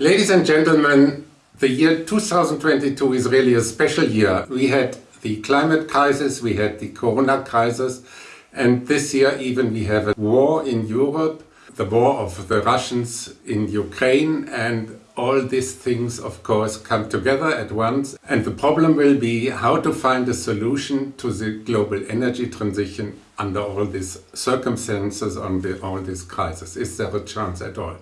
Ladies and gentlemen, the year 2022 is really a special year. We had the climate crisis, we had the corona crisis, and this year even we have a war in Europe, the war of the Russians in Ukraine, and all these things of course come together at once. And the problem will be how to find a solution to the global energy transition under all these circumstances, under all these crises? Is there a chance at all?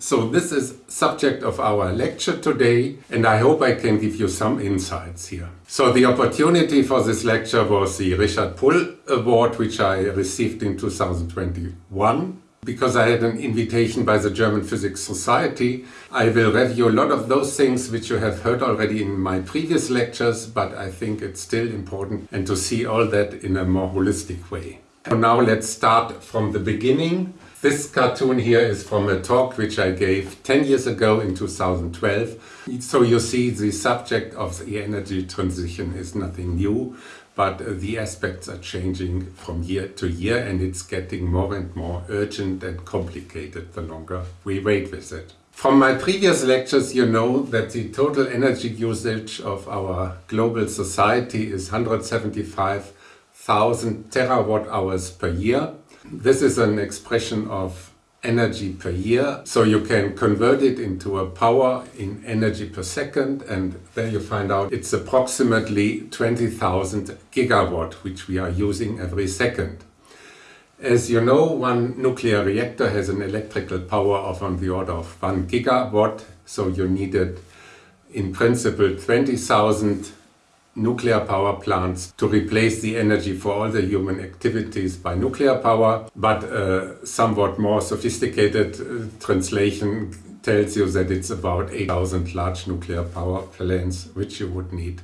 So this is subject of our lecture today and I hope I can give you some insights here. So the opportunity for this lecture was the Richard Pohl Award which I received in 2021 because I had an invitation by the German Physics Society, I will review a lot of those things which you have heard already in my previous lectures, but I think it's still important and to see all that in a more holistic way. So now let's start from the beginning. This cartoon here is from a talk which I gave 10 years ago in 2012. So you see the subject of the energy transition is nothing new but the aspects are changing from year to year and it's getting more and more urgent and complicated the longer we wait with it. From my previous lectures you know that the total energy usage of our global society is 175,000 terawatt hours per year. This is an expression of energy per year. So you can convert it into a power in energy per second and there you find out it's approximately 20,000 gigawatt which we are using every second. As you know, one nuclear reactor has an electrical power of on the order of 1 gigawatt, so you needed in principle 20,000 nuclear power plants to replace the energy for all the human activities by nuclear power, but a somewhat more sophisticated uh, translation tells you that it's about 8,000 large nuclear power plants which you would need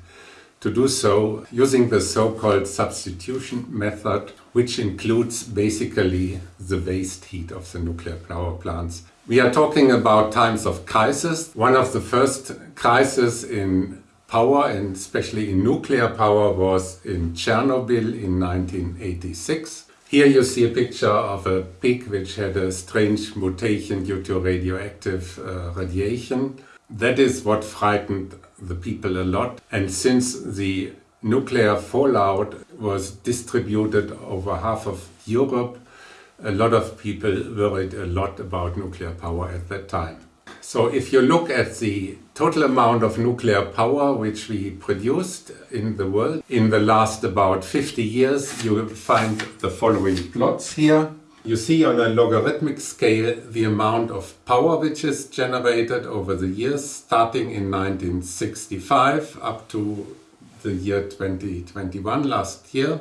to do so using the so-called substitution method, which includes basically the waste heat of the nuclear power plants. We are talking about times of crisis. One of the first crises in power and especially in nuclear power was in Chernobyl in 1986. Here you see a picture of a pig which had a strange mutation due to radioactive uh, radiation. That is what frightened the people a lot and since the nuclear fallout was distributed over half of Europe, a lot of people worried a lot about nuclear power at that time. So if you look at the total amount of nuclear power which we produced in the world in the last about 50 years, you will find the following plots here. You see on a logarithmic scale the amount of power which is generated over the years, starting in 1965 up to the year 2021, last year.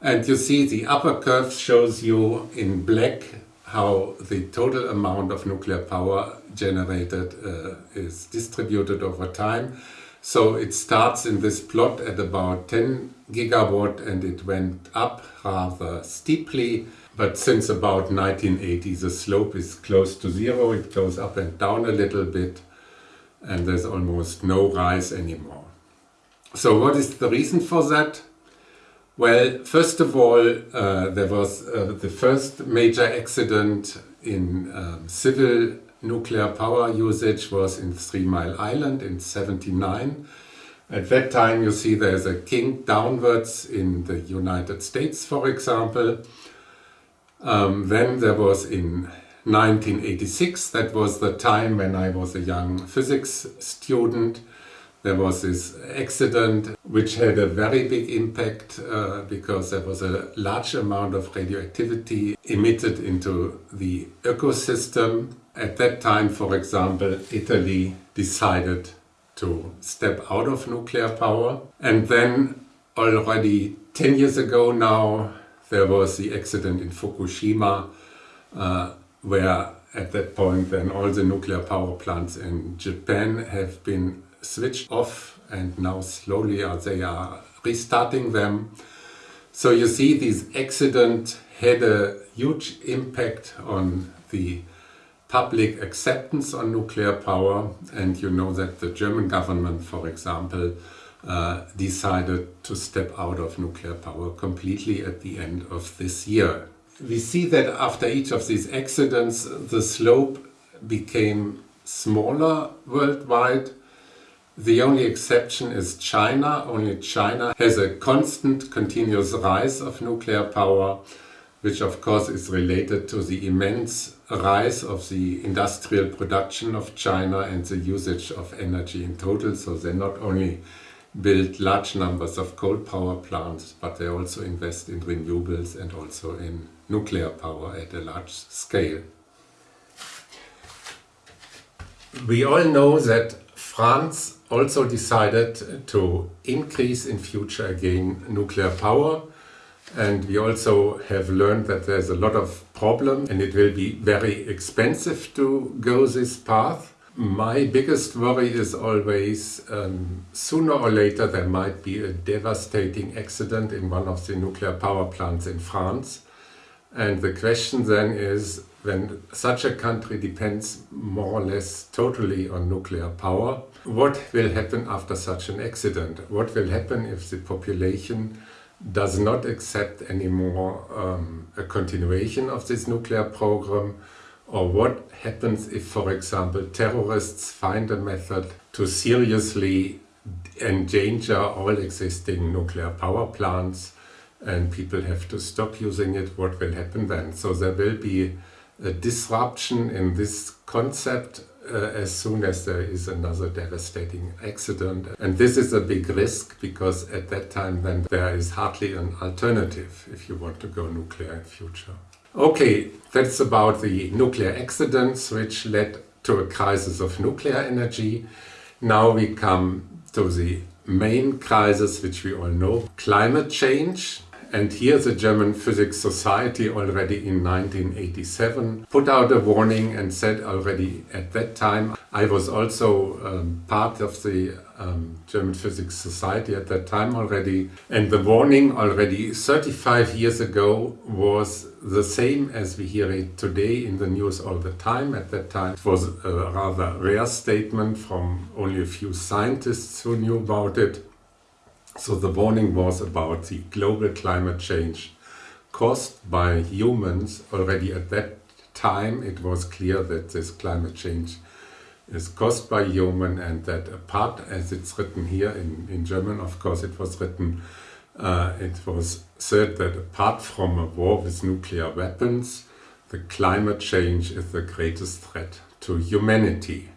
And you see the upper curve shows you in black how the total amount of nuclear power generated uh, is distributed over time. So it starts in this plot at about 10 gigawatt and it went up rather steeply. But since about 1980 the slope is close to zero, it goes up and down a little bit and there's almost no rise anymore. So what is the reason for that? Well, first of all, uh, there was uh, the first major accident in um, civil nuclear power usage was in Three Mile Island in 79. At that time you see there's a kink downwards in the United States, for example. Um, then there was in 1986, that was the time when I was a young physics student, there was this accident which had a very big impact uh, because there was a large amount of radioactivity emitted into the ecosystem. At that time, for example, Italy decided to step out of nuclear power. And then already 10 years ago now, there was the accident in Fukushima, uh, where at that point then all the nuclear power plants in Japan have been switched off and now slowly they are restarting them. So you see this accident had a huge impact on the public acceptance on nuclear power and you know that the German government, for example, uh, decided to step out of nuclear power completely at the end of this year. We see that after each of these accidents the slope became smaller worldwide. The only exception is China. Only China has a constant, continuous rise of nuclear power, which of course is related to the immense rise of the industrial production of China and the usage of energy in total. So they not only build large numbers of coal power plants, but they also invest in renewables and also in nuclear power at a large scale. We all know that France also decided to increase in future again nuclear power and we also have learned that there's a lot of problem and it will be very expensive to go this path. My biggest worry is always um, sooner or later there might be a devastating accident in one of the nuclear power plants in France. And the question then is, when such a country depends more or less totally on nuclear power, what will happen after such an accident? What will happen if the population does not accept anymore um, a continuation of this nuclear program or what happens if, for example, terrorists find a method to seriously endanger all existing nuclear power plants and people have to stop using it, what will happen then? So there will be a disruption in this concept Uh, as soon as there is another devastating accident. And this is a big risk because at that time then there is hardly an alternative if you want to go nuclear in future. Okay, that's about the nuclear accidents which led to a crisis of nuclear energy. Now we come to the main crisis which we all know, climate change. And here the German Physics Society already in 1987 put out a warning and said already at that time, I was also um, part of the um, German Physics Society at that time already. And the warning already 35 years ago was the same as we hear it today in the news all the time. At that time it was a rather rare statement from only a few scientists who knew about it. So the warning was about the global climate change caused by humans. Already at that time it was clear that this climate change is caused by human and that apart, as it's written here in, in German, of course it was written, uh, it was said that apart from a war with nuclear weapons, the climate change is the greatest threat to humanity.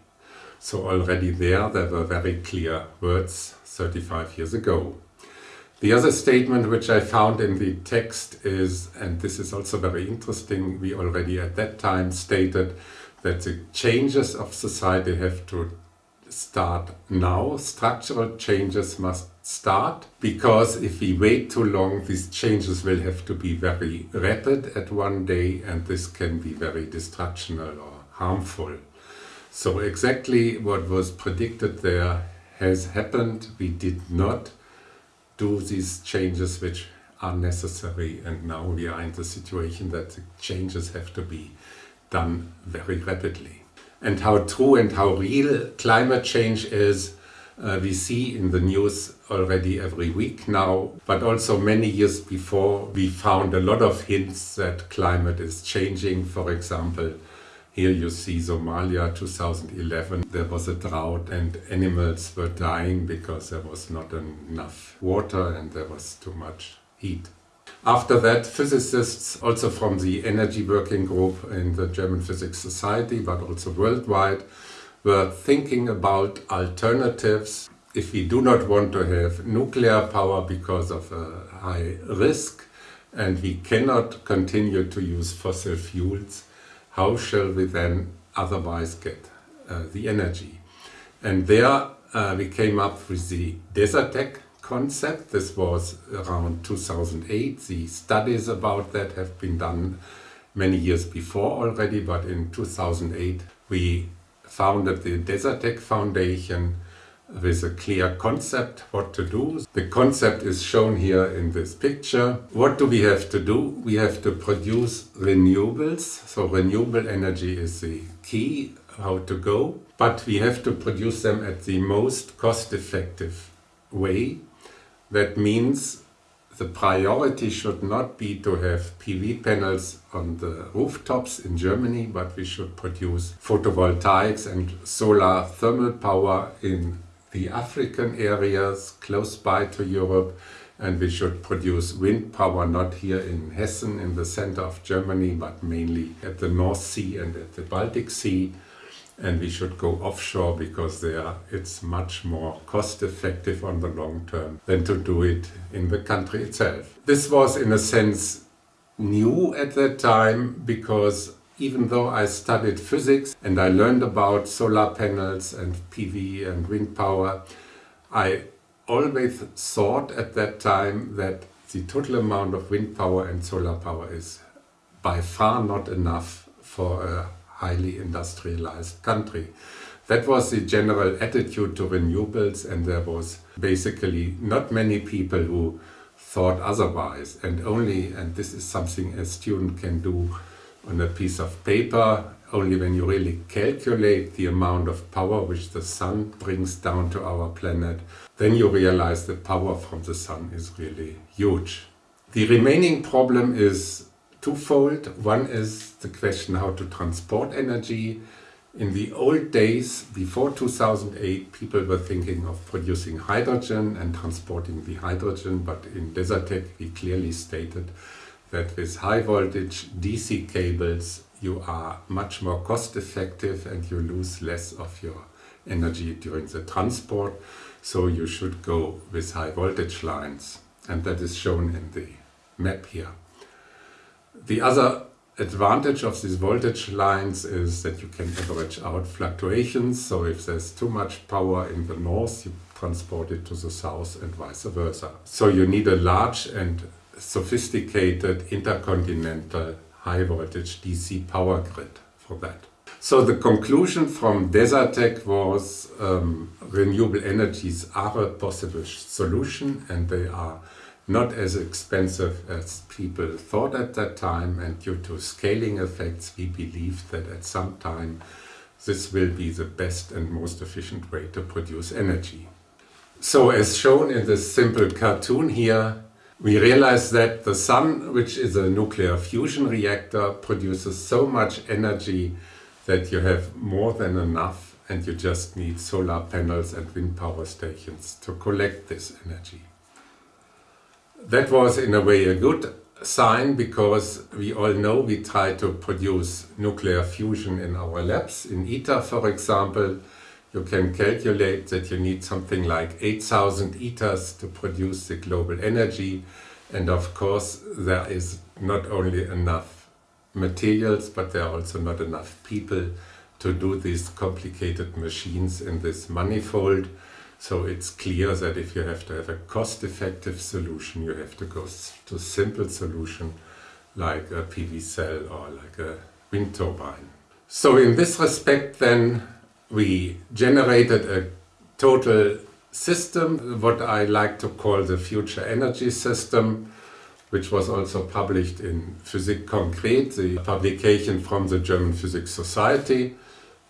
So already there, there were very clear words 35 years ago. The other statement which I found in the text is, and this is also very interesting, we already at that time stated that the changes of society have to start now. Structural changes must start because if we wait too long, these changes will have to be very rapid at one day and this can be very destructional or harmful. So exactly what was predicted there has happened. We did not do these changes which are necessary and now we are in the situation that the changes have to be done very rapidly. And how true and how real climate change is uh, we see in the news already every week now, but also many years before we found a lot of hints that climate is changing. For example, here you see Somalia 2011. There was a drought and animals were dying because there was not enough water and there was too much heat. After that, physicists also from the Energy Working Group in the German Physics Society, but also worldwide, were thinking about alternatives if we do not want to have nuclear power because of a high risk and we cannot continue to use fossil fuels, how shall we then otherwise get uh, the energy? And there uh, we came up with the Desertec concept. This was around 2008. The studies about that have been done many years before already, but in 2008 we founded the Desertec Foundation with a clear concept what to do. The concept is shown here in this picture. What do we have to do? We have to produce renewables. So renewable energy is the key how to go. But we have to produce them at the most cost-effective way. That means the priority should not be to have PV panels on the rooftops in Germany, but we should produce photovoltaics and solar thermal power in the African areas close by to Europe and we should produce wind power not here in Hessen in the center of Germany but mainly at the North Sea and at the Baltic Sea and we should go offshore because there it's much more cost effective on the long term than to do it in the country itself. This was in a sense new at that time because even though I studied physics and I learned about solar panels and PV and wind power, I always thought at that time that the total amount of wind power and solar power is by far not enough for a highly industrialized country. That was the general attitude to renewables and there was basically not many people who thought otherwise and only, and this is something a student can do on a piece of paper, only when you really calculate the amount of power which the sun brings down to our planet, then you realize the power from the sun is really huge. The remaining problem is twofold. One is the question how to transport energy. In the old days, before 2008, people were thinking of producing hydrogen and transporting the hydrogen, but in Desertec we clearly stated that with high voltage DC cables you are much more cost effective and you lose less of your energy during the transport. So you should go with high voltage lines and that is shown in the map here. The other advantage of these voltage lines is that you can average out fluctuations. So if there's too much power in the north, you transport it to the south and vice versa. So you need a large and sophisticated intercontinental high voltage DC power grid for that. So the conclusion from Desertec was um, renewable energies are a possible solution and they are not as expensive as people thought at that time and due to scaling effects we believe that at some time this will be the best and most efficient way to produce energy. So as shown in this simple cartoon here, we realize that the sun, which is a nuclear fusion reactor, produces so much energy that you have more than enough and you just need solar panels and wind power stations to collect this energy. That was in a way a good sign because we all know we try to produce nuclear fusion in our labs. In ITER, for example, you can calculate that you need something like 8000 ITERs to produce the global energy. And of course, there is not only enough materials, but there are also not enough people to do these complicated machines in this manifold. So it's clear that if you have to have a cost-effective solution, you have to go to simple solution like a PV cell or like a wind turbine. So in this respect then we generated a total system, what I like to call the future energy system, which was also published in Physik Konkret, the publication from the German Physics Society.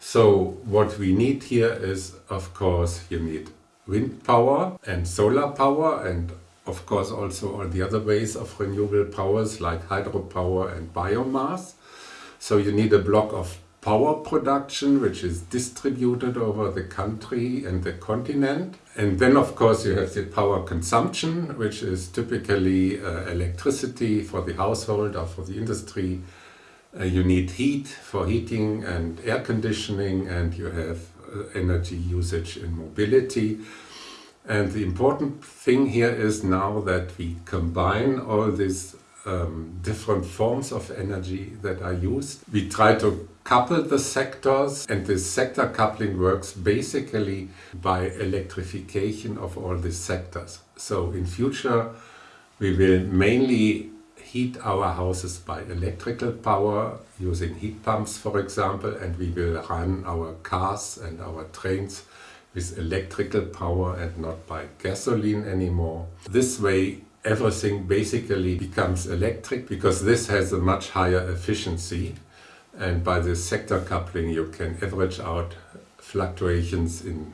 So what we need here is, of course, you need wind power and solar power and of course also all the other ways of renewable powers like hydropower and biomass. So you need a block of power production which is distributed over the country and the continent. And then of course you have the power consumption which is typically uh, electricity for the household or for the industry. Uh, you need heat for heating and air conditioning and you have uh, energy usage in mobility. And the important thing here is now that we combine all these um, different forms of energy that are used. We try to couple the sectors and this sector coupling works basically by electrification of all these sectors. So in future we will mainly heat our houses by electrical power using heat pumps for example and we will run our cars and our trains with electrical power and not by gasoline anymore. This way everything basically becomes electric because this has a much higher efficiency and by this sector coupling you can average out fluctuations in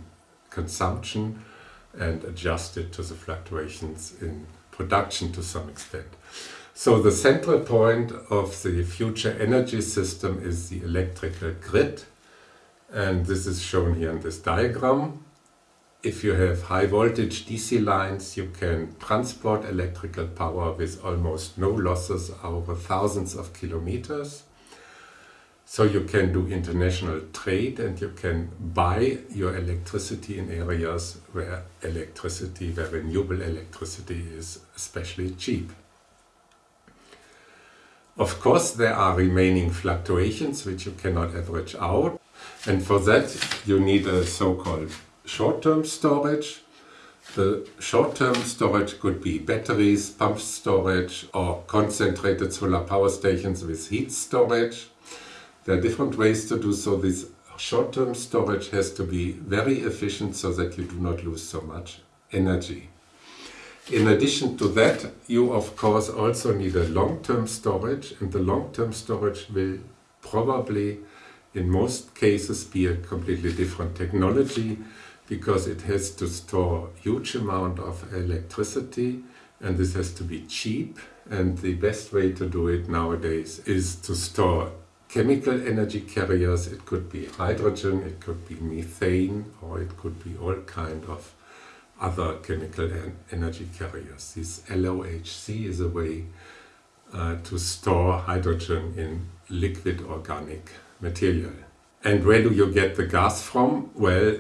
consumption and adjust it to the fluctuations in production to some extent. So the central point of the future energy system is the electrical grid. And this is shown here in this diagram. If you have high voltage DC lines, you can transport electrical power with almost no losses over thousands of kilometers. So you can do international trade and you can buy your electricity in areas where electricity, where renewable electricity is especially cheap. Of course there are remaining fluctuations which you cannot average out and for that you need a so-called short-term storage. The short-term storage could be batteries, pump storage or concentrated solar power stations with heat storage. There are different ways to do so. This short-term storage has to be very efficient so that you do not lose so much energy. In addition to that, you of course also need a long-term storage and the long-term storage will probably in most cases be a completely different technology because it has to store huge amount of electricity and this has to be cheap and the best way to do it nowadays is to store chemical energy carriers. It could be hydrogen, it could be methane, or it could be all kind of other chemical energy carriers. This LOHC is a way uh, to store hydrogen in liquid organic material. And where do you get the gas from? Well,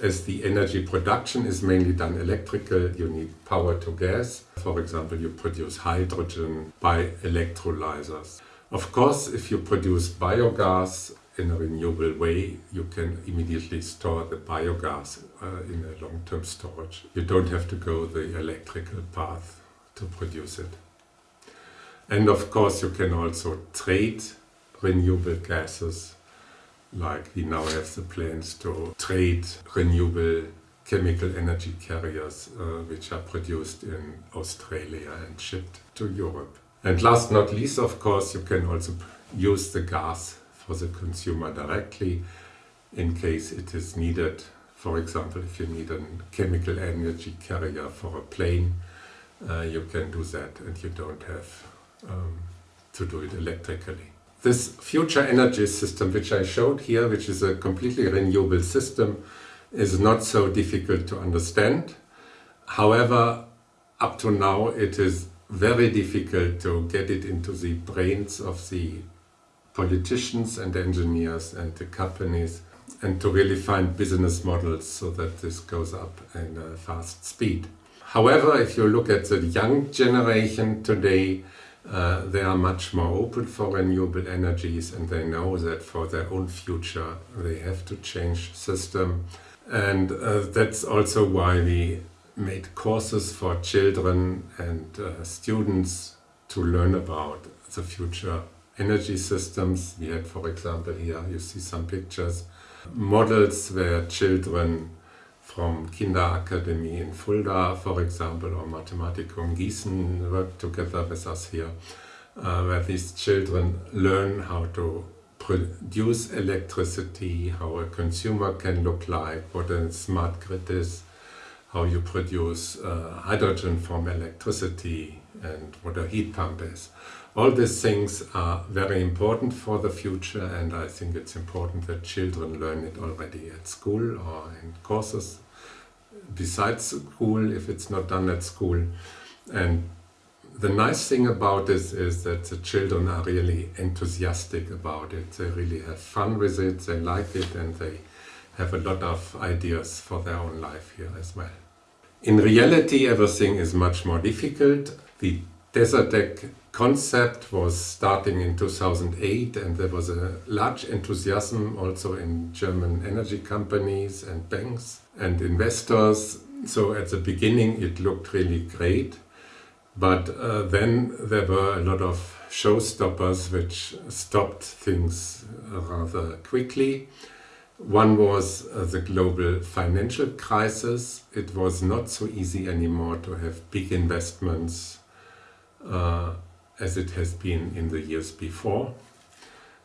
as the energy production is mainly done electrical, you need power to gas. For example, you produce hydrogen by electrolyzers. Of course, if you produce biogas in a renewable way, you can immediately store the biogas uh, in a long-term storage. You don't have to go the electrical path to produce it. And of course, you can also trade renewable gases, like we now have the plans to trade renewable chemical energy carriers uh, which are produced in Australia and shipped to Europe. And last not least, of course, you can also use the gas for the consumer directly in case it is needed. For example, if you need a chemical energy carrier for a plane, uh, you can do that and you don't have um, to do it electrically. This future energy system which I showed here, which is a completely renewable system, is not so difficult to understand. However, up to now it is very difficult to get it into the brains of the politicians and engineers and the companies and to really find business models so that this goes up in a fast speed. However, if you look at the young generation today, uh, they are much more open for renewable energies and they know that for their own future they have to change system. And uh, that's also why we made courses for children and uh, students to learn about the future energy systems. We had, for example, here you see some pictures, models where children from Kinderakademie in Fulda, for example, or Mathematikum Gießen work together with us here, uh, where these children learn how to produce electricity, how a consumer can look like, what a smart grid is, how you produce uh, hydrogen from electricity and what a heat pump is. All these things are very important for the future and I think it's important that children learn it already at school or in courses besides school if it's not done at school. And the nice thing about this is that the children are really enthusiastic about it. They really have fun with it, they like it and they have a lot of ideas for their own life here as well. In reality, everything is much more difficult. The Desertec concept was starting in 2008 and there was a large enthusiasm also in German energy companies and banks and investors. So at the beginning it looked really great. But uh, then there were a lot of showstoppers which stopped things rather quickly. One was uh, the global financial crisis. It was not so easy anymore to have big investments uh, as it has been in the years before.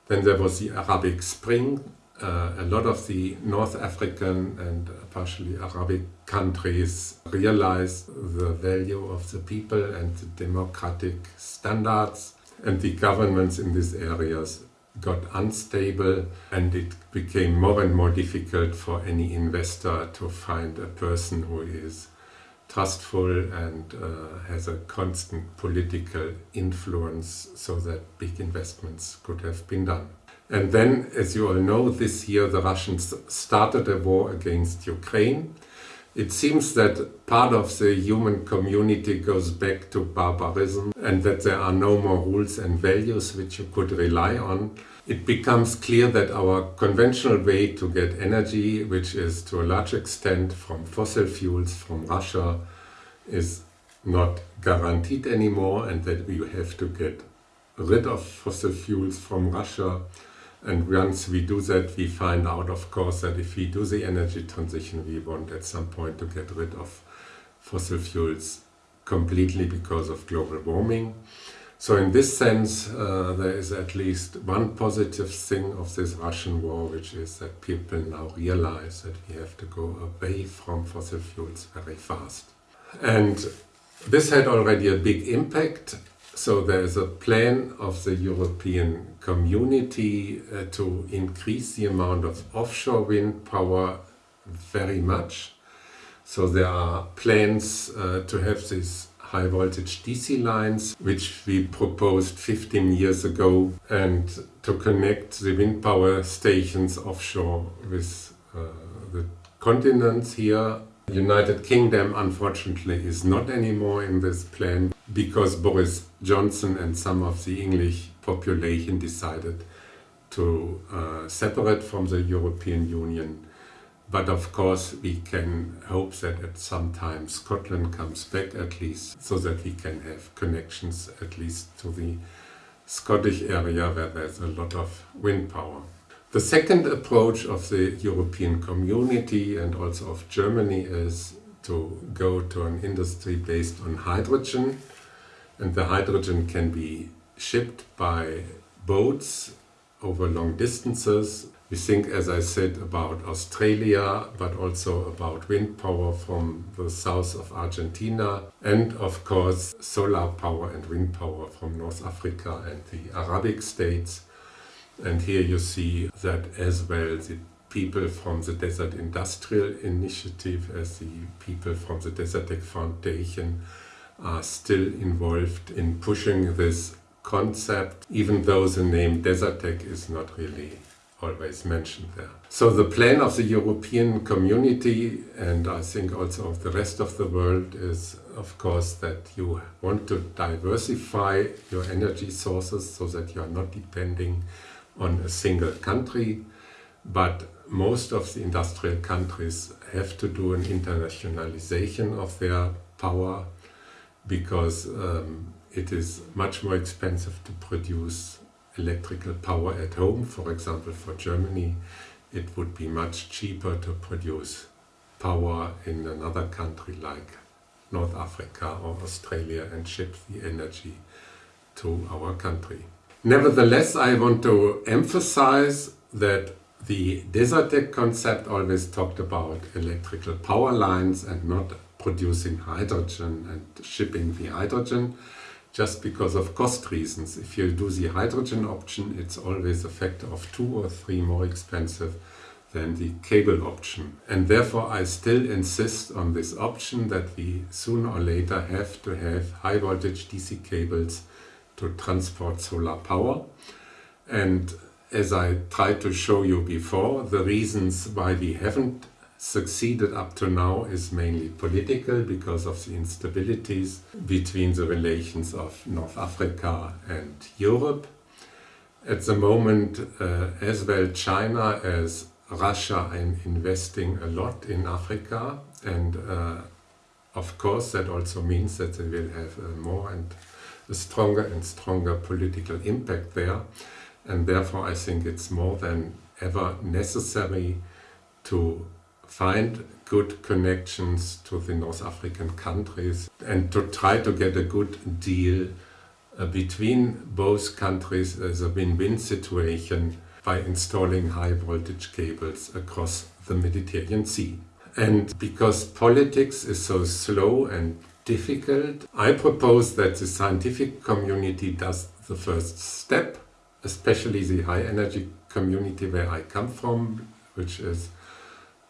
Then there was the Arabic Spring uh, a lot of the North African and partially Arabic countries realized the value of the people and the democratic standards and the governments in these areas got unstable and it became more and more difficult for any investor to find a person who is trustful and uh, has a constant political influence so that big investments could have been done. And then, as you all know, this year the Russians started a war against Ukraine. It seems that part of the human community goes back to barbarism and that there are no more rules and values which you could rely on. It becomes clear that our conventional way to get energy, which is to a large extent from fossil fuels from Russia, is not guaranteed anymore and that we have to get rid of fossil fuels from Russia and once we do that, we find out, of course, that if we do the energy transition, we want at some point to get rid of fossil fuels completely because of global warming. So in this sense, uh, there is at least one positive thing of this Russian war, which is that people now realize that we have to go away from fossil fuels very fast. And this had already a big impact so there is a plan of the European community uh, to increase the amount of offshore wind power very much. So there are plans uh, to have these high voltage DC lines, which we proposed 15 years ago, and to connect the wind power stations offshore with uh, the continents here. United Kingdom unfortunately is not anymore in this plan because Boris Johnson and some of the English population decided to uh, separate from the European Union. But of course we can hope that at some time Scotland comes back at least so that we can have connections at least to the Scottish area where there's a lot of wind power. The second approach of the European community and also of Germany is to go to an industry based on hydrogen and the hydrogen can be shipped by boats over long distances. We think, as I said, about Australia, but also about wind power from the south of Argentina, and of course solar power and wind power from North Africa and the Arabic states. And here you see that as well the people from the Desertec Industrial Initiative as the people from the Desertec Foundation are still involved in pushing this concept, even though the name Desertec is not really always mentioned there. So the plan of the European community and I think also of the rest of the world is of course that you want to diversify your energy sources so that you are not depending on a single country but most of the industrial countries have to do an internationalization of their power because um, it is much more expensive to produce electrical power at home. For example, for Germany, it would be much cheaper to produce power in another country like North Africa or Australia and ship the energy to our country. Nevertheless, I want to emphasize that the Desertec concept always talked about electrical power lines and not producing hydrogen and shipping the hydrogen just because of cost reasons. If you do the hydrogen option, it's always a factor of two or three more expensive than the cable option. And therefore I still insist on this option that we sooner or later have to have high voltage DC cables to transport solar power. And as I tried to show you before, the reasons why we haven't succeeded up to now is mainly political because of the instabilities between the relations of North Africa and Europe. At the moment, uh, as well China as Russia are investing a lot in Africa and uh, of course that also means that they will have a more and a stronger and stronger political impact there and therefore I think it's more than ever necessary to find good connections to the North African countries and to try to get a good deal uh, between both countries as a win-win situation by installing high voltage cables across the Mediterranean Sea. And because politics is so slow and difficult, I propose that the scientific community does the first step, especially the high energy community where I come from, which is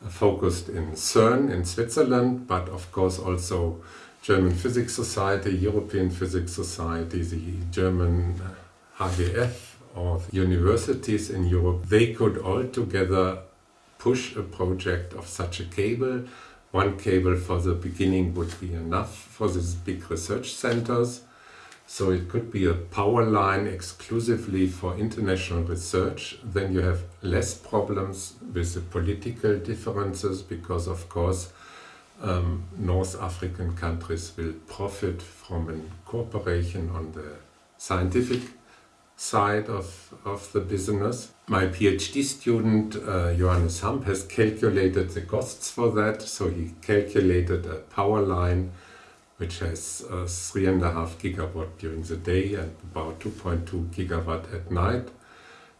focused in CERN in Switzerland, but of course also German Physics Society, European Physics Society, the German HGF or universities in Europe, they could all together push a project of such a cable. One cable for the beginning would be enough for these big research centers. So it could be a power line exclusively for international research. Then you have less problems with the political differences because of course um, North African countries will profit from a cooperation on the scientific side of, of the business. My PhD student uh, Johannes Hampp has calculated the costs for that. So he calculated a power line which has uh, 3.5 gigawatt during the day and about 2.2 gigawatt at night.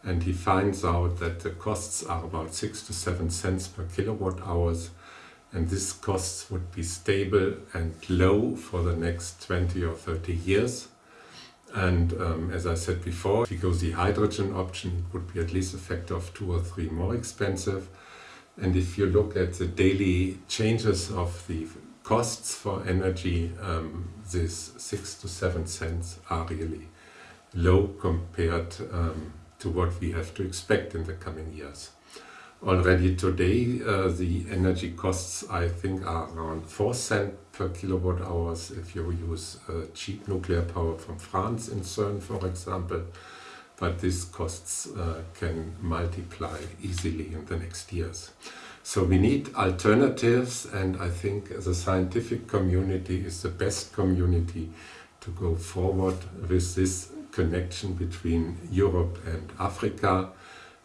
And he finds out that the costs are about 6 to 7 cents per kilowatt hours. And this costs would be stable and low for the next 20 or 30 years. And um, as I said before, if you go the hydrogen option, it would be at least a factor of two or three more expensive. And if you look at the daily changes of the costs for energy, um, these six to seven cents are really low compared um, to what we have to expect in the coming years. Already today, uh, the energy costs, I think, are around 4 cents per kilowatt hours if you use uh, cheap nuclear power from France in CERN, for example. But these costs uh, can multiply easily in the next years. So we need alternatives and I think the scientific community is the best community to go forward with this connection between Europe and Africa.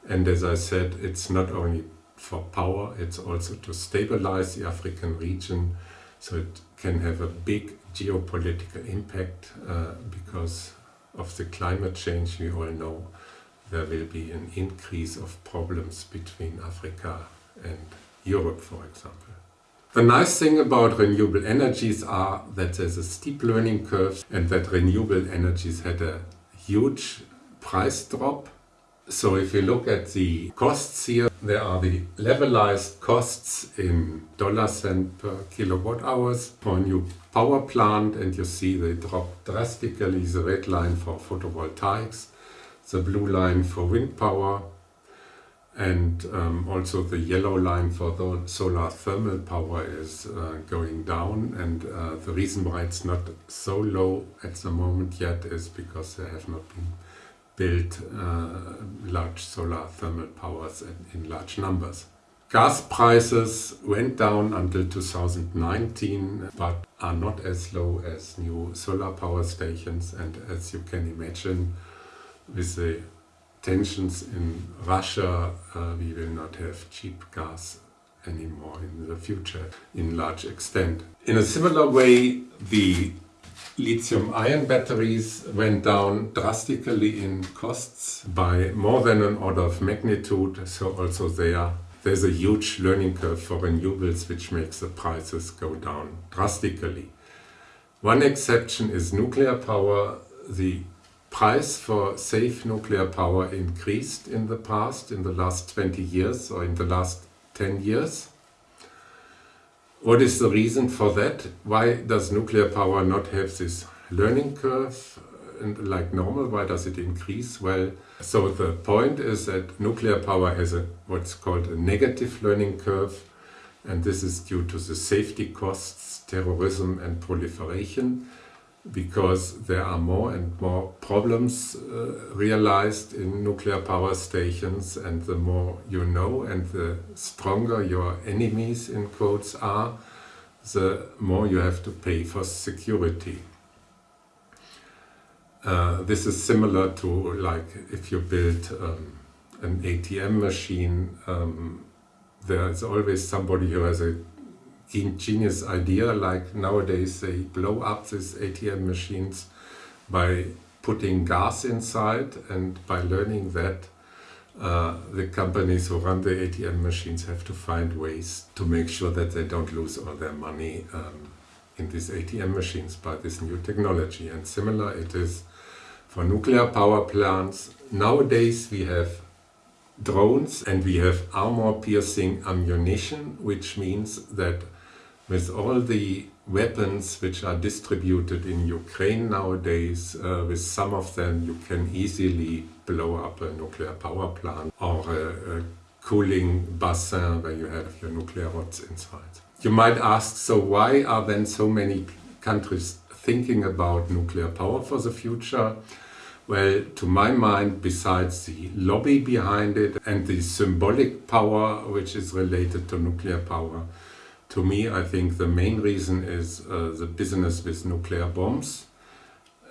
And as I said, it's not only for power, it's also to stabilize the African region so it can have a big geopolitical impact uh, because of the climate change we all know there will be an increase of problems between Africa and Europe for example. The nice thing about renewable energies are that there's a steep learning curve and that renewable energies had a huge price drop so if you look at the costs here, there are the levelized costs in dollar cent per kilowatt hours for a new power plant and you see they drop drastically, the red line for photovoltaics, the blue line for wind power and um, also the yellow line for the solar thermal power is uh, going down and uh, the reason why it's not so low at the moment yet is because there have not been built uh, large solar thermal powers in, in large numbers. Gas prices went down until 2019 but are not as low as new solar power stations and as you can imagine with the tensions in Russia uh, we will not have cheap gas anymore in the future in large extent. In a similar way the lithium-ion batteries went down drastically in costs by more than an order of magnitude, so also there there's a huge learning curve for renewables which makes the prices go down drastically. One exception is nuclear power. The price for safe nuclear power increased in the past, in the last 20 years or in the last 10 years. What is the reason for that? Why does nuclear power not have this learning curve uh, and like normal? Why does it increase? Well, so the point is that nuclear power has a what's called a negative learning curve and this is due to the safety costs, terrorism and proliferation because there are more and more problems uh, realized in nuclear power stations and the more you know and the stronger your enemies in quotes are, the more you have to pay for security. Uh, this is similar to like if you build um, an ATM machine, um, there is always somebody who has a genius idea like nowadays they blow up these ATM machines by putting gas inside and by learning that uh, the companies who run the ATM machines have to find ways to make sure that they don't lose all their money um, in these ATM machines by this new technology. And similar it is for nuclear power plants. Nowadays we have drones and we have armor-piercing ammunition, which means that with all the weapons which are distributed in Ukraine nowadays, uh, with some of them you can easily blow up a nuclear power plant or a, a cooling bassin where you have your nuclear rods inside. You might ask, so why are then so many countries thinking about nuclear power for the future? Well, to my mind, besides the lobby behind it and the symbolic power which is related to nuclear power, to me I think the main reason is uh, the business with nuclear bombs.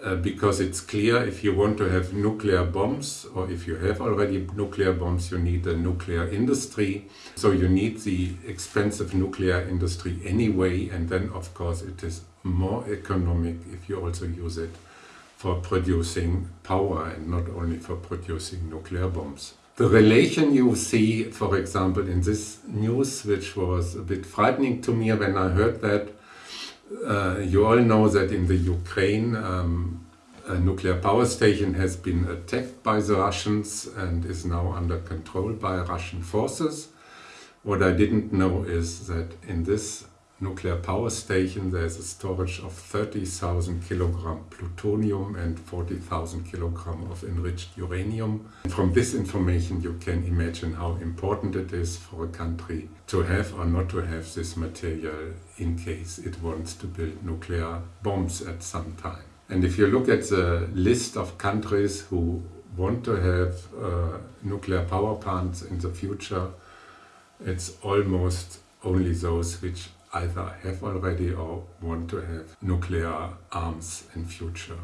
Uh, because it's clear if you want to have nuclear bombs or if you have already nuclear bombs you need a nuclear industry so you need the expensive nuclear industry anyway and then of course it is more economic if you also use it for producing power and not only for producing nuclear bombs. The relation you see, for example, in this news, which was a bit frightening to me when I heard that, uh, you all know that in the Ukraine um, a nuclear power station has been attacked by the Russians and is now under control by Russian forces. What I didn't know is that in this nuclear power station there's a storage of 30,000 kilogram plutonium and 40,000 kilogram of enriched uranium. From this information you can imagine how important it is for a country to have or not to have this material in case it wants to build nuclear bombs at some time. And if you look at the list of countries who want to have uh, nuclear power plants in the future, it's almost only those which either have already or want to have nuclear arms in future.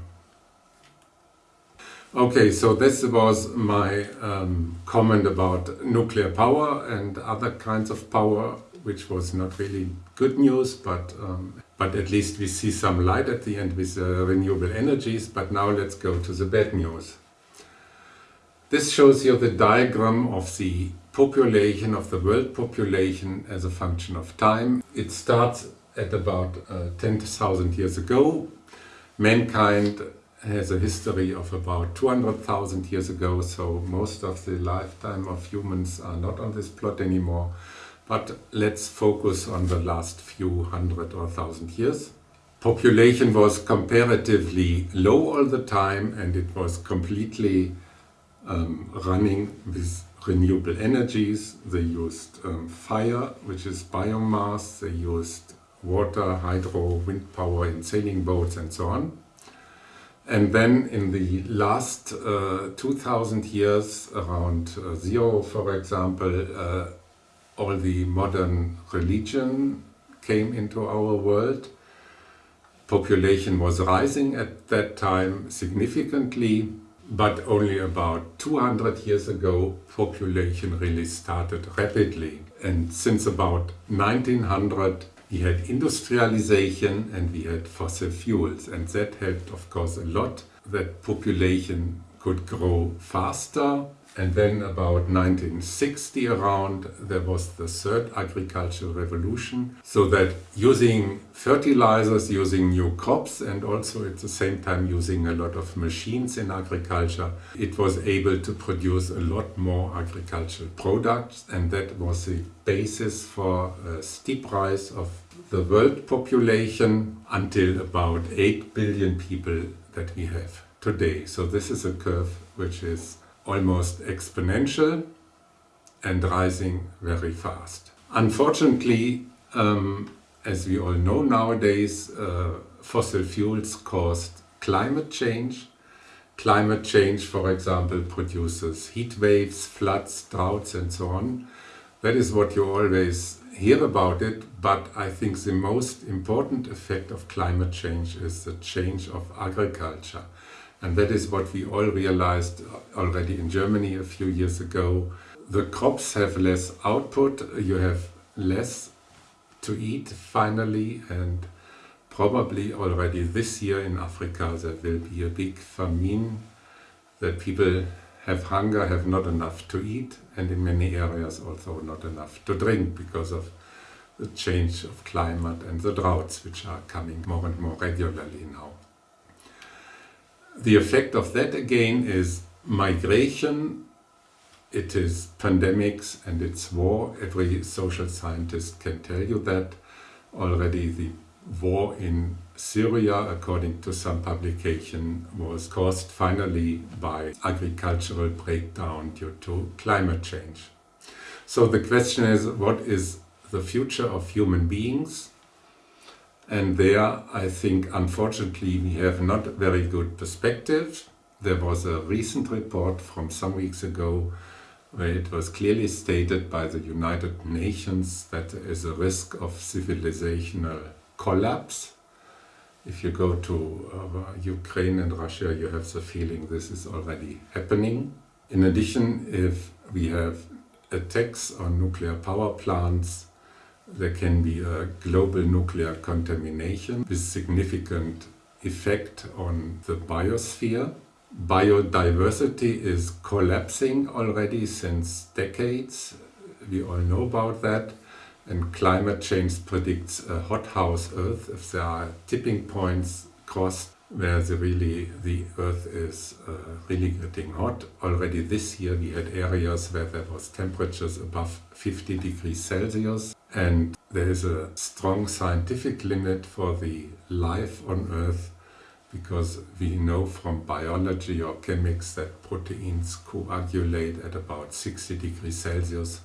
Okay, so this was my um, comment about nuclear power and other kinds of power, which was not really good news, but um, but at least we see some light at the end with uh, renewable energies. But now let's go to the bad news. This shows you the diagram of the population of the world population as a function of time. It starts at about uh, 10,000 years ago. Mankind has a history of about 200,000 years ago, so most of the lifetime of humans are not on this plot anymore. But let's focus on the last few hundred or thousand years. Population was comparatively low all the time and it was completely um, running with renewable energies. They used um, fire, which is biomass. They used water, hydro, wind power in sailing boats and so on. And then in the last uh, 2000 years, around uh, zero, for example, uh, all the modern religion came into our world. Population was rising at that time significantly but only about 200 years ago population really started rapidly. And since about 1900 we had industrialization and we had fossil fuels. And that helped of course a lot that population could grow faster and then about 1960 around, there was the third agricultural revolution. So that using fertilizers, using new crops and also at the same time using a lot of machines in agriculture, it was able to produce a lot more agricultural products. And that was the basis for a steep rise of the world population until about 8 billion people that we have today. So this is a curve which is almost exponential and rising very fast. Unfortunately, um, as we all know nowadays, uh, fossil fuels caused climate change. Climate change, for example, produces heat waves, floods, droughts and so on. That is what you always hear about it, but I think the most important effect of climate change is the change of agriculture. And that is what we all realized uh, already in Germany a few years ago. The crops have less output, you have less to eat finally and probably already this year in Africa there will be a big famine that people have hunger, have not enough to eat, and in many areas also not enough to drink because of the change of climate and the droughts which are coming more and more regularly now. The effect of that again is migration, it is pandemics and it's war. Every social scientist can tell you that. Already the war in Syria, according to some publication, was caused finally by agricultural breakdown due to climate change. So the question is, what is the future of human beings? And there, I think, unfortunately, we have not very good perspective. There was a recent report from some weeks ago where it was clearly stated by the United Nations that there is a risk of civilizational collapse. If you go to uh, Ukraine and Russia, you have the feeling this is already happening. In addition, if we have attacks on nuclear power plants, there can be a global nuclear contamination with significant effect on the biosphere. Biodiversity is collapsing already since decades. We all know about that. And climate change predicts a hothouse Earth if there are tipping points crossed where the really the Earth is uh, really getting hot. Already this year we had areas where there was temperatures above 50 degrees Celsius and there is a strong scientific limit for the life on Earth because we know from biology or chemics that proteins coagulate at about 60 degrees Celsius.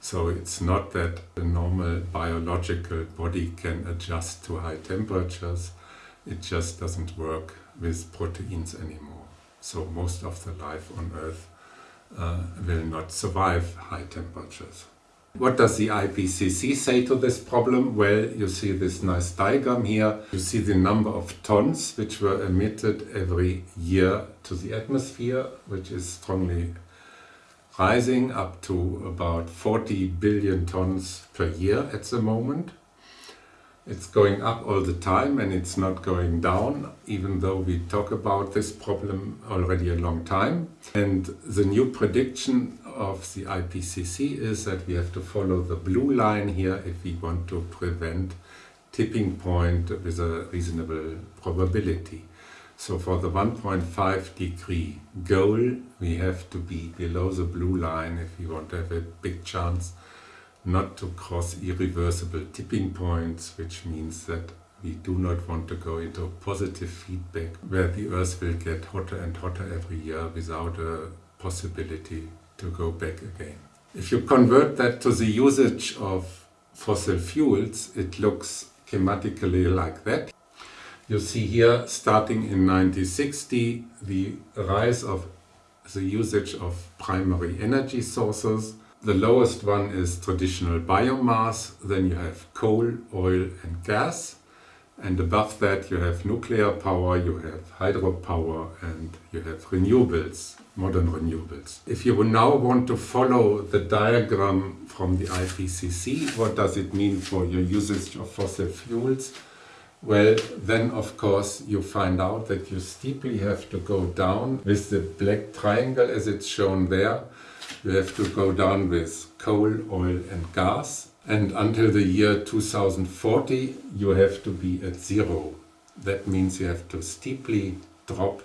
So it's not that the normal biological body can adjust to high temperatures. It just doesn't work with proteins anymore. So most of the life on Earth uh, will not survive high temperatures. What does the IPCC say to this problem? Well, you see this nice diagram here. You see the number of tons which were emitted every year to the atmosphere, which is strongly rising up to about 40 billion tons per year at the moment. It's going up all the time and it's not going down, even though we talk about this problem already a long time. And the new prediction of the IPCC is that we have to follow the blue line here if we want to prevent tipping point with a reasonable probability. So for the 1.5 degree goal, we have to be below the blue line if we want to have a big chance not to cross irreversible tipping points, which means that we do not want to go into positive feedback where the earth will get hotter and hotter every year without a possibility to go back again. If you convert that to the usage of fossil fuels, it looks schematically like that. You see here, starting in 1960, the rise of the usage of primary energy sources the lowest one is traditional biomass, then you have coal, oil and gas. And above that you have nuclear power, you have hydropower and you have renewables, modern renewables. If you now want to follow the diagram from the IPCC, what does it mean for your usage of fossil fuels? Well, then of course you find out that you steeply have to go down with the black triangle as it's shown there you have to go down with coal, oil and gas. And until the year 2040, you have to be at zero. That means you have to steeply drop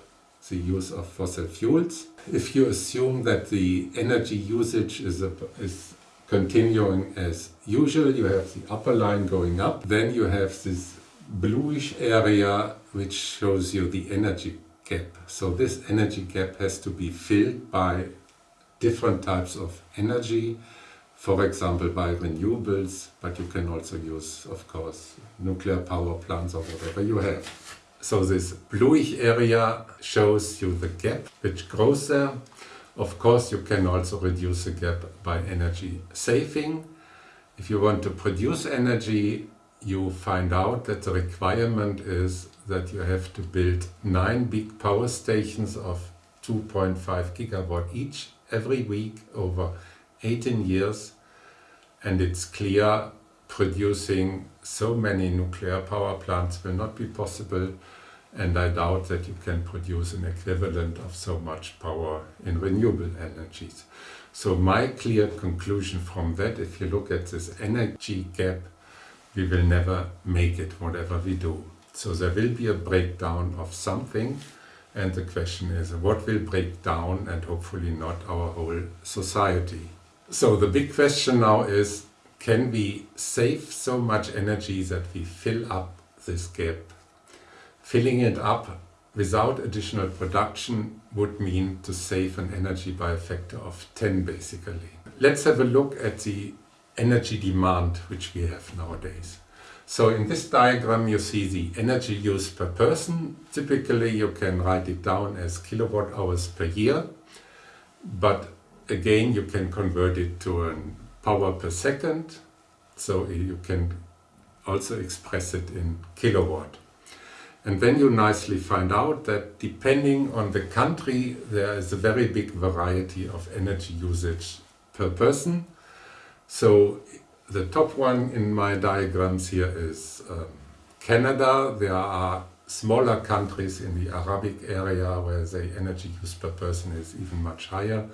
the use of fossil fuels. If you assume that the energy usage is, a, is continuing as usual, you have the upper line going up, then you have this bluish area which shows you the energy gap. So this energy gap has to be filled by different types of energy, for example by renewables, but you can also use, of course, nuclear power plants or whatever you have. So this bluish area shows you the gap which grows there. Of course, you can also reduce the gap by energy saving. If you want to produce energy, you find out that the requirement is that you have to build nine big power stations of 2.5 gigawatt each every week over 18 years and it's clear producing so many nuclear power plants will not be possible and I doubt that you can produce an equivalent of so much power in renewable energies. So my clear conclusion from that, if you look at this energy gap, we will never make it, whatever we do. So there will be a breakdown of something, and the question is, what will break down, and hopefully not our whole society. So the big question now is, can we save so much energy that we fill up this gap? Filling it up without additional production would mean to save an energy by a factor of 10 basically. Let's have a look at the energy demand which we have nowadays. So in this diagram you see the energy use per person. Typically you can write it down as kilowatt hours per year, but again you can convert it to a power per second, so you can also express it in kilowatt. And then you nicely find out that depending on the country, there is a very big variety of energy usage per person. So the top one in my diagrams here is um, Canada. There are smaller countries in the Arabic area where the energy use per person is even much higher.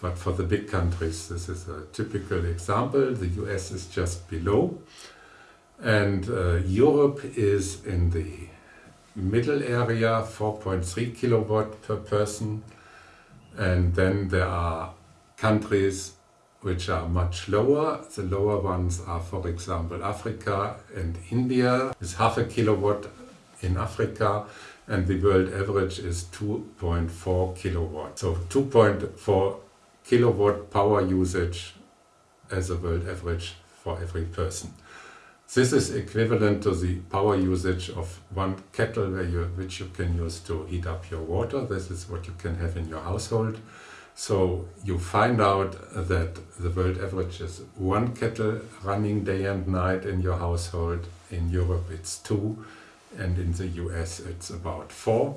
But for the big countries, this is a typical example. The US is just below. And uh, Europe is in the middle area 4.3 kilowatt per person and then there are countries which are much lower. The lower ones are for example Africa and India is half a kilowatt in Africa and the world average is 2.4 kilowatt. So 2.4 kilowatt power usage as a world average for every person. This is equivalent to the power usage of one kettle you, which you can use to heat up your water. This is what you can have in your household. So you find out that the world average is one kettle running day and night in your household. In Europe it's two and in the US it's about four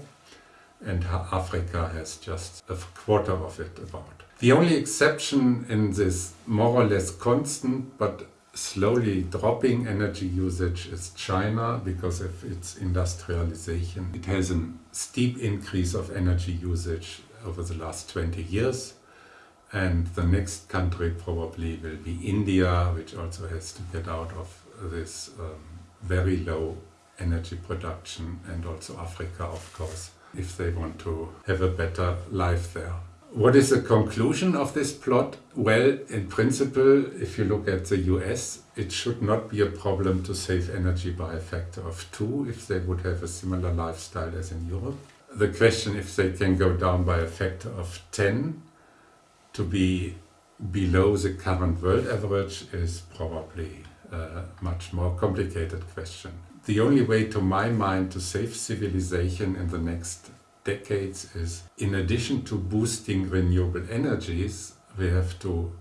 and Africa has just a quarter of it about. The only exception in this more or less constant but slowly dropping energy usage is China because of its industrialization. It has a steep increase of energy usage over the last 20 years and the next country probably will be India which also has to get out of this um, very low energy production and also Africa of course if they want to have a better life there. What is the conclusion of this plot? Well, in principle, if you look at the US, it should not be a problem to save energy by a factor of two if they would have a similar lifestyle as in Europe. The question if they can go down by a factor of 10 to be below the current world average is probably a much more complicated question. The only way to my mind to save civilization in the next decades is in addition to boosting renewable energies, we have to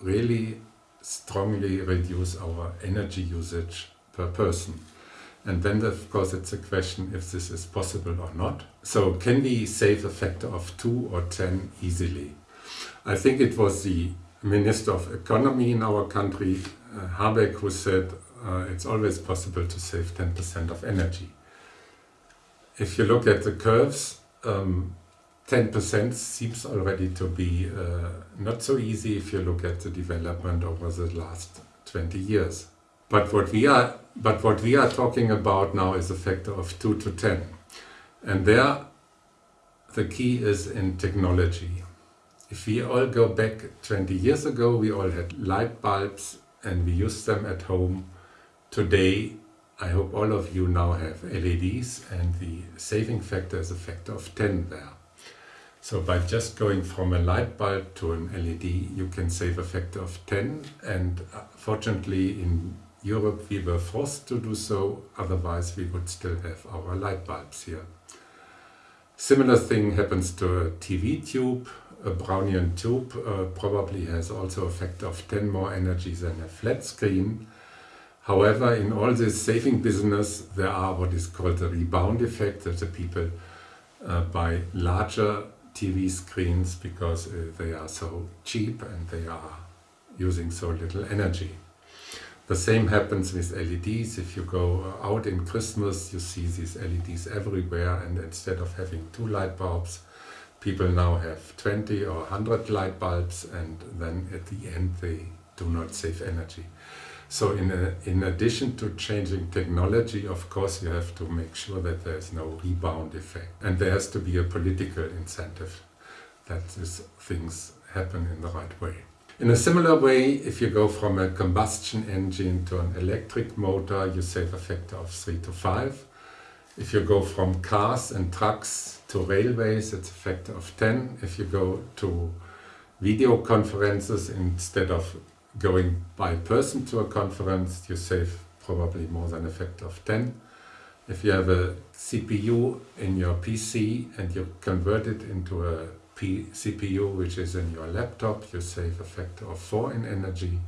really strongly reduce our energy usage per person. And then of course it's a question if this is possible or not. So can we save a factor of 2 or 10 easily? I think it was the Minister of Economy in our country, uh, Habeck, who said uh, it's always possible to save 10% of energy. If you look at the curves, um, 10% seems already to be uh, not so easy if you look at the development over the last 20 years. But what we are, but what we are talking about now is a factor of 2 to 10. And there the key is in technology. If we all go back 20 years ago, we all had light bulbs and we used them at home. Today I hope all of you now have LEDs and the saving factor is a factor of 10 there. So by just going from a light bulb to an LED you can save a factor of 10 and uh, fortunately in Europe we were forced to do so, otherwise we would still have our light bulbs here. Similar thing happens to a TV tube. A Brownian tube uh, probably has also a factor of 10 more energy than a flat screen However, in all this saving business, there are what is called the rebound effect, that the people uh, buy larger TV screens because uh, they are so cheap and they are using so little energy. The same happens with LEDs. If you go uh, out in Christmas, you see these LEDs everywhere, and instead of having two light bulbs, people now have 20 or 100 light bulbs, and then at the end they do not save energy. So in, a, in addition to changing technology, of course, you have to make sure that there is no rebound effect. And there has to be a political incentive that these things happen in the right way. In a similar way, if you go from a combustion engine to an electric motor, you save a factor of 3 to 5. If you go from cars and trucks to railways, it's a factor of 10. If you go to video conferences instead of going by person to a conference, you save probably more than a factor of 10. If you have a CPU in your PC and you convert it into a P CPU which is in your laptop, you save a factor of 4 in energy.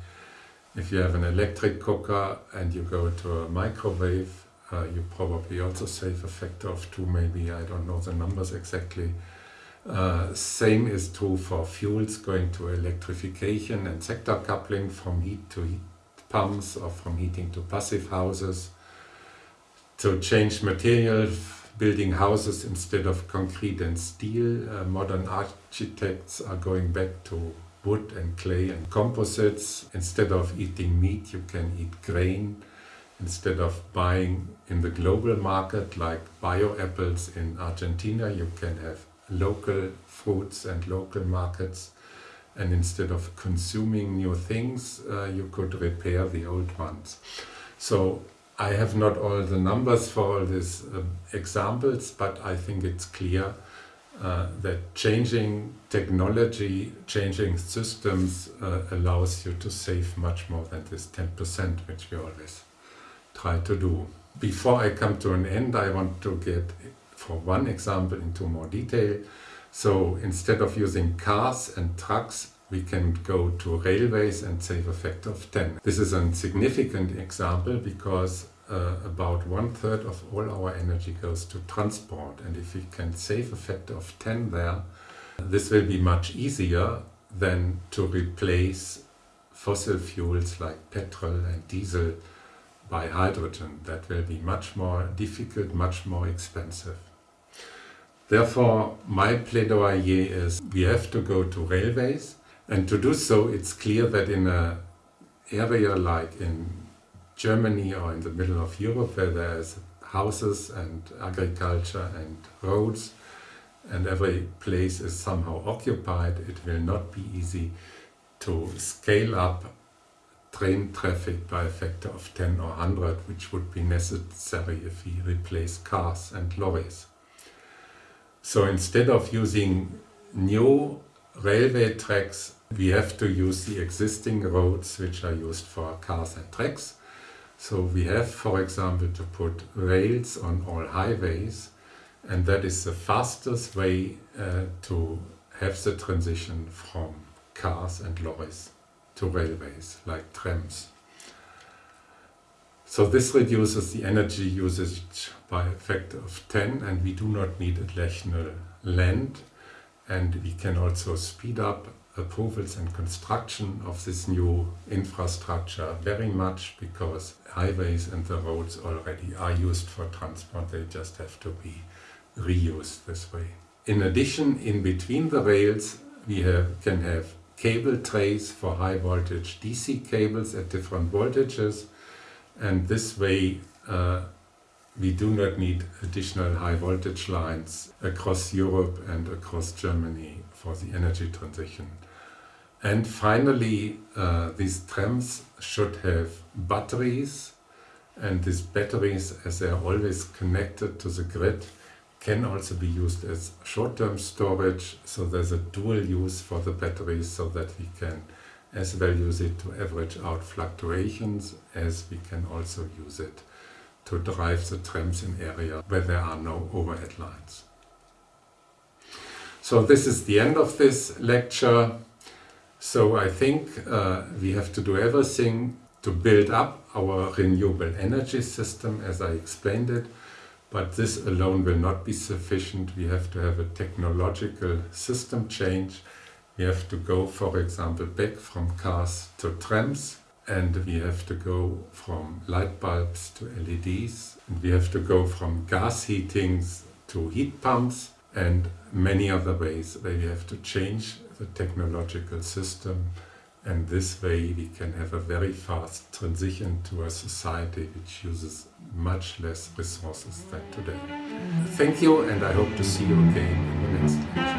If you have an electric cooker and you go to a microwave, uh, you probably also save a factor of 2 maybe, I don't know the numbers exactly. Uh, same is true for fuels going to electrification and sector coupling from heat to heat pumps or from heating to passive houses. To change material building houses instead of concrete and steel. Uh, modern architects are going back to wood and clay and composites. Instead of eating meat, you can eat grain. Instead of buying in the global market like bio apples in Argentina, you can have local fruits and local markets. And instead of consuming new things, uh, you could repair the old ones. So I have not all the numbers for all these uh, examples, but I think it's clear uh, that changing technology, changing systems uh, allows you to save much more than this 10% which we always try to do. Before I come to an end, I want to get, for one example, into more detail. So instead of using cars and trucks, we can go to railways and save a factor of 10. This is a significant example because uh, about one third of all our energy goes to transport and if we can save a factor of 10 there, this will be much easier than to replace fossil fuels like petrol and diesel by hydrogen. That will be much more difficult, much more expensive. Therefore, my plaidoyer is we have to go to railways and to do so it's clear that in an area like in Germany or in the middle of Europe where there's houses and agriculture and roads and every place is somehow occupied, it will not be easy to scale up train traffic by a factor of 10 or 100, which would be necessary if we replace cars and lorries. So instead of using new railway tracks, we have to use the existing roads which are used for cars and tracks. So we have, for example, to put rails on all highways and that is the fastest way uh, to have the transition from cars and lorries to railways, like trams. So this reduces the energy usage by a factor of 10 and we do not need additional land and we can also speed up approvals and construction of this new infrastructure very much because highways and the roads already are used for transport, they just have to be reused this way. In addition, in between the rails we have, can have cable trays for high voltage DC cables at different voltages and this way uh, we do not need additional high voltage lines across Europe and across Germany for the energy transition. And finally, uh, these trams should have batteries and these batteries, as they are always connected to the grid, can also be used as short-term storage, so there's a dual use for the batteries so that we can as well use it to average out fluctuations as we can also use it to drive the trams in areas where there are no overhead lines. So this is the end of this lecture. So I think uh, we have to do everything to build up our renewable energy system as I explained it. But this alone will not be sufficient. We have to have a technological system change. We have to go, for example, back from cars to trams and we have to go from light bulbs to LEDs. And we have to go from gas heatings to heat pumps and many other ways where we have to change the technological system and this way we can have a very fast transition to a society which uses much less resources than today. Thank you and I hope to see you again in the next lecture.